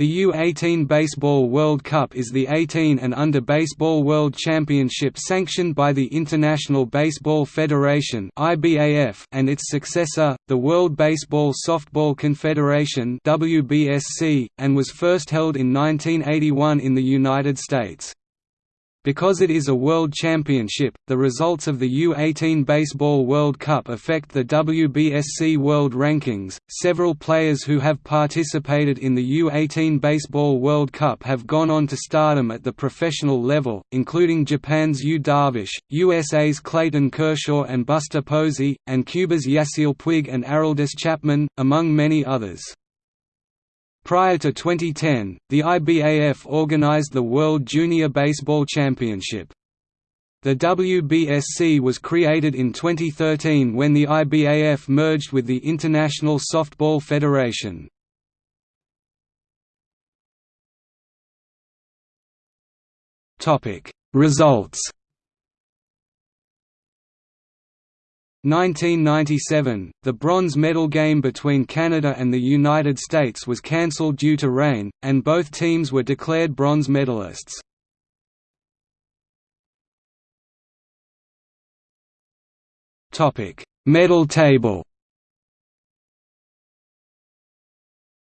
The U-18 Baseball World Cup is the 18 and under Baseball World Championship sanctioned by the International Baseball Federation and its successor, the World Baseball Softball Confederation and was first held in 1981 in the United States. Because it is a world championship, the results of the U-18 Baseball World Cup affect the WBSC World Rankings. Several players who have participated in the U-18 Baseball World Cup have gone on to stardom at the professional level, including Japan's Yu Darvish, USA's Clayton Kershaw and Buster Posey, and Cuba's Yasiel Puig and Aroldis Chapman, among many others. Prior to 2010, the IBAF organized the World Junior Baseball Championship. The WBSC was created in 2013 when the IBAF merged with the International Softball Federation. Results 1997, the bronze medal game between Canada and the United States was cancelled due to rain, and both teams were declared bronze medalists. Medal table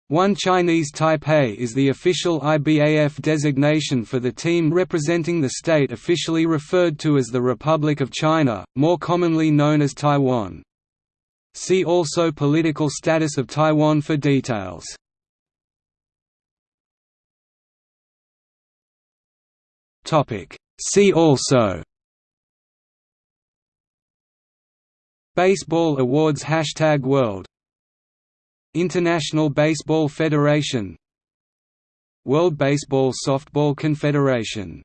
One Chinese Taipei is the official IBAF designation for the team representing the state officially referred to as the Republic of China, more commonly known as Taiwan. See also Political status of Taiwan for details. See also Baseball Awards Hashtag World International Baseball Federation World Baseball Softball Confederation